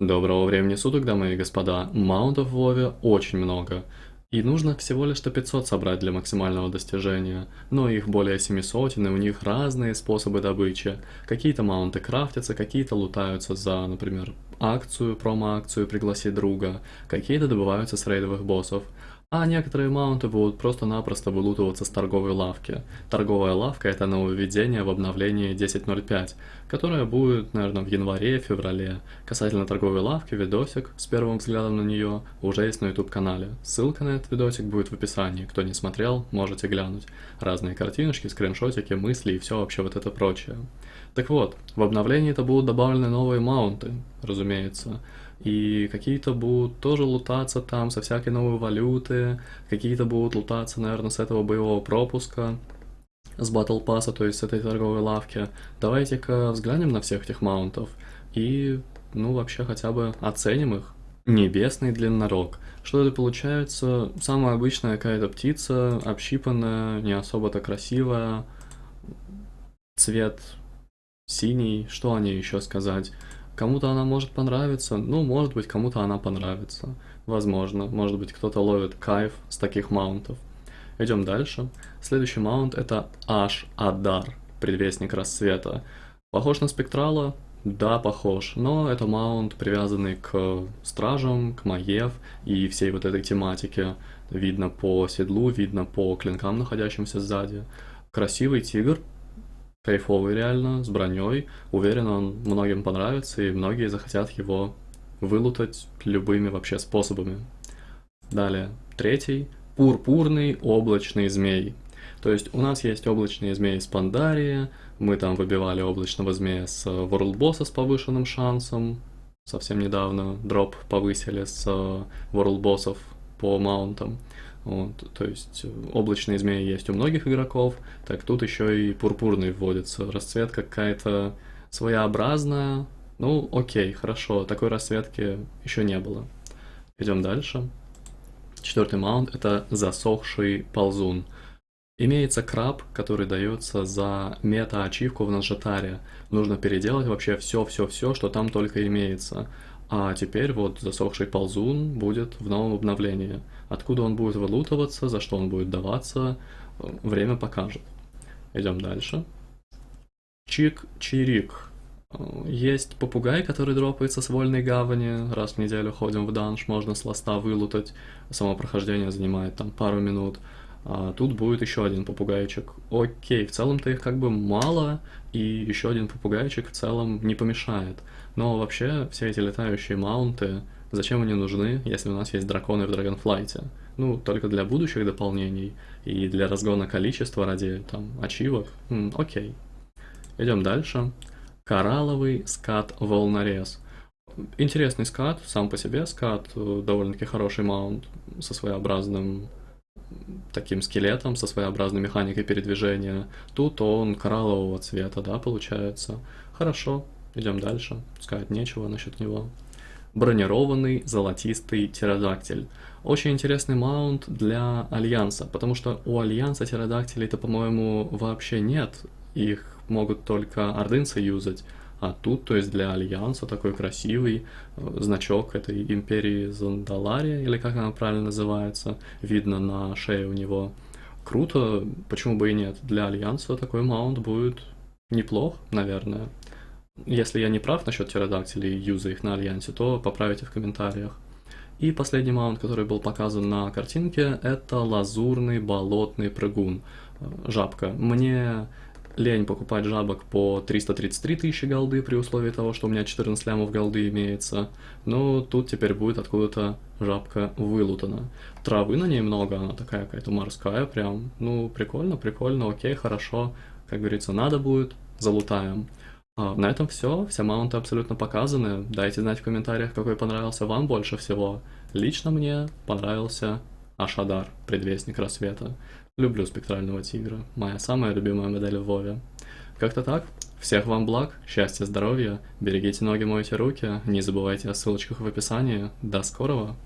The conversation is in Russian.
Доброго времени суток, дамы и господа. Маунтов в Вове очень много. И нужно всего лишь 500 собрать для максимального достижения, но их более 700, и у них разные способы добычи. Какие-то маунты крафтятся, какие-то лутаются за, например, акцию, промо-акцию «Пригласи друга», какие-то добываются с рейдовых боссов. А некоторые маунты будут просто-напросто вылутываться с торговой лавки. Торговая лавка это нововведение в обновлении 10.05, которое будет, наверное, в январе-феврале. Касательно торговой лавки, видосик с первым взглядом на нее уже есть на YouTube канале. Ссылка на этот видосик будет в описании, кто не смотрел, можете глянуть. Разные картиночки, скриншотики, мысли и все вообще вот это прочее. Так вот, в обновлении это будут добавлены новые маунты, разумеется. И какие-то будут тоже лутаться там со всякой новой валюты, какие-то будут лутаться, наверное, с этого боевого пропуска, с Battle Pass, то есть с этой торговой лавки. Давайте-ка взглянем на всех этих маунтов и, ну, вообще хотя бы оценим их. Небесный длиннорог. Что это получается? Самая обычная какая-то птица, общипанная, не особо-то красивая. Цвет синий, что о ней еще сказать? Кому-то она может понравиться, ну, может быть, кому-то она понравится. Возможно, может быть, кто-то ловит кайф с таких маунтов. Идем дальше. Следующий маунт это Аш Адар, предвестник рассвета. Похож на спектрала? Да, похож, но это маунт, привязанный к стражам, к Маев и всей вот этой тематике. Видно по седлу, видно по клинкам, находящимся сзади. Красивый тигр, кайфовый реально, с броней. Уверен, он многим понравится, и многие захотят его вылутать любыми вообще способами. Далее, третий. Пурпурный облачный змей. То есть у нас есть облачные змеи с Пандарии, мы там выбивали облачного змея с World Boss с повышенным шансом, совсем недавно дроп повысили с World Bossов по маунтам. Вот, то есть э, облачные змеи есть у многих игроков, так тут еще и пурпурный вводится. Расцветка какая-то своеобразная. Ну, окей, хорошо, такой расцветки еще не было. Идем дальше. Четвертый маунт это засохший ползун. Имеется краб, который дается за мета-ачивку в Наджатаре. Нужно переделать вообще все-все-все, что там только имеется. А теперь вот засохший ползун будет в новом обновлении. Откуда он будет вылутываться, за что он будет даваться, время покажет. Идем дальше. Чик-чирик. Есть попугай, который дропается с вольной гавани. Раз в неделю ходим в данж, можно с ласта вылутать. Само прохождение занимает там пару минут. А тут будет еще один попугайчик. Окей, в целом-то их как бы мало, и еще один попугайчик в целом не помешает. Но вообще, все эти летающие маунты, зачем они нужны, если у нас есть драконы в Dragonflight? Ну, только для будущих дополнений и для разгона количества ради, там, ачивок. М, окей. Идем дальше. Коралловый скат-волнорез. Интересный скат, сам по себе скат, э, довольно-таки хороший маунт со своеобразным таким скелетом со своеобразной механикой передвижения. Тут он кораллового цвета, да, получается. Хорошо, идем дальше. Сказать нечего насчет него. Бронированный золотистый птеродактиль. Очень интересный маунт для Альянса, потому что у Альянса птеродактилей-то, по-моему, вообще нет. Их могут только ордынцы юзать. А тут, то есть для Альянса такой красивый э, значок этой империи Зандалария, или как она правильно называется, видно на шее у него. Круто, почему бы и нет. Для Альянса такой маунт будет неплох, наверное. Если я не прав насчет птеродактилей и юза их на Альянсе, то поправите в комментариях. И последний маунт, который был показан на картинке, это лазурный болотный прыгун. Э, жабка. Мне лень покупать жабок по 333 тысячи голды при условии того, что у меня 14 лямов голды имеется. Но тут теперь будет откуда-то жабка вылутана. Травы на ней много, она такая какая-то морская прям. Ну, прикольно, прикольно, окей, хорошо. Как говорится, надо будет, залутаем. А, на этом все, все маунты абсолютно показаны. Дайте знать в комментариях, какой понравился вам больше всего. Лично мне понравился Ашадар, предвестник рассвета. Люблю спектрального тигра, моя самая любимая модель в Вове. Как-то так. Всех вам благ, счастья, здоровья, берегите ноги, мойте руки, не забывайте о ссылочках в описании. До скорого!